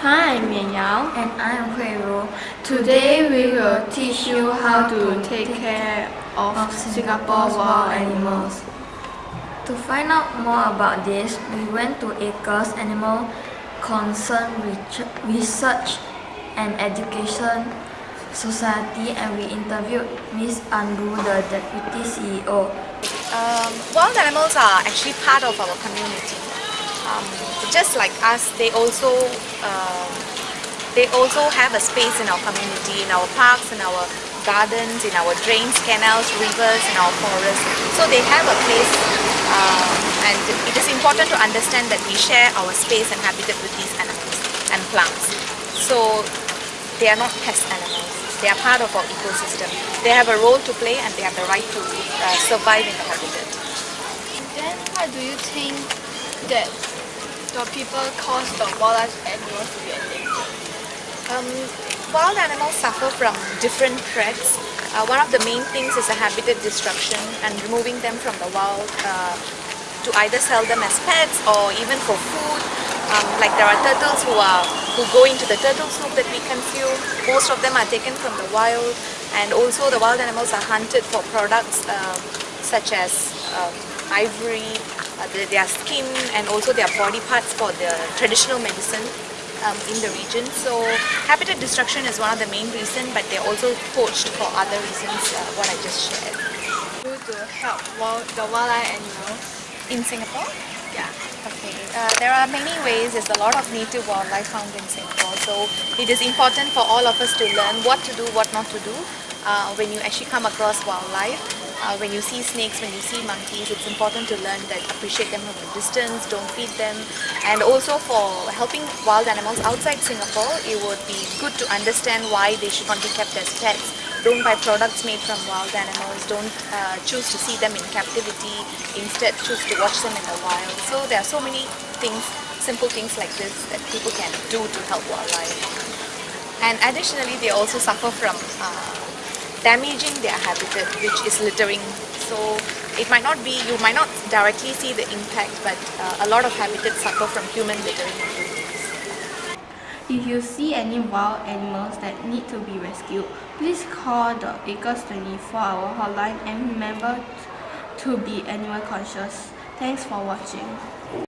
Hi, I'm Mian Yao. And I'm Hui Ru. Today we will teach you how to take care of, of Singapore wild animals. To find out more about this, we went to ACRES Animal Concern Research and Education Society and we interviewed Ms. Andrew, the Deputy CEO. Um, wild animals are actually part of our community. Um, just like us, they also um, they also have a space in our community, in our parks, in our gardens, in our drains, canals, rivers, in our forests. So they have a place uh, and it is important to understand that we share our space and habitat with these animals and plants. So they are not pest animals. They are part of our ecosystem. They have a role to play and they have the right to uh, survive in the habitat. Then why do you think that the people cause the wildlife animals to be endangered? Um, wild animals suffer from different threats. Uh, one of the main things is the habitat destruction and removing them from the wild uh, to either sell them as pets or even for food. Um, like there are turtles who are who go into the turtle soup that we consume. Most of them are taken from the wild and also the wild animals are hunted for products um, such as um, ivory, uh, their skin and also their body parts for the traditional medicine um, in the region. So habitat destruction is one of the main reasons but they're also poached for other reasons uh, what I just shared. To help wild, the wildlife animals in Singapore? Yeah. Okay. Uh, there are many ways. There's a lot of native wildlife found in Singapore. So it is important for all of us to learn what to do, what not to do uh, when you actually come across wildlife. Uh, when you see snakes, when you see monkeys, it's important to learn that appreciate them from a distance, don't feed them. And also for helping wild animals outside Singapore, it would be good to understand why they should not be kept as pets don't buy products made from wild animals, don't uh, choose to see them in captivity, instead choose to watch them in the wild. So there are so many things, simple things like this that people can do to help wildlife. And additionally, they also suffer from uh, damaging their habitat, which is littering. So it might not be, you might not directly see the impact, but uh, a lot of habitats suffer from human littering. If you see any wild animals that need to be rescued, please call the ACRES 24-hour hotline and remember to be animal conscious. Thanks for watching.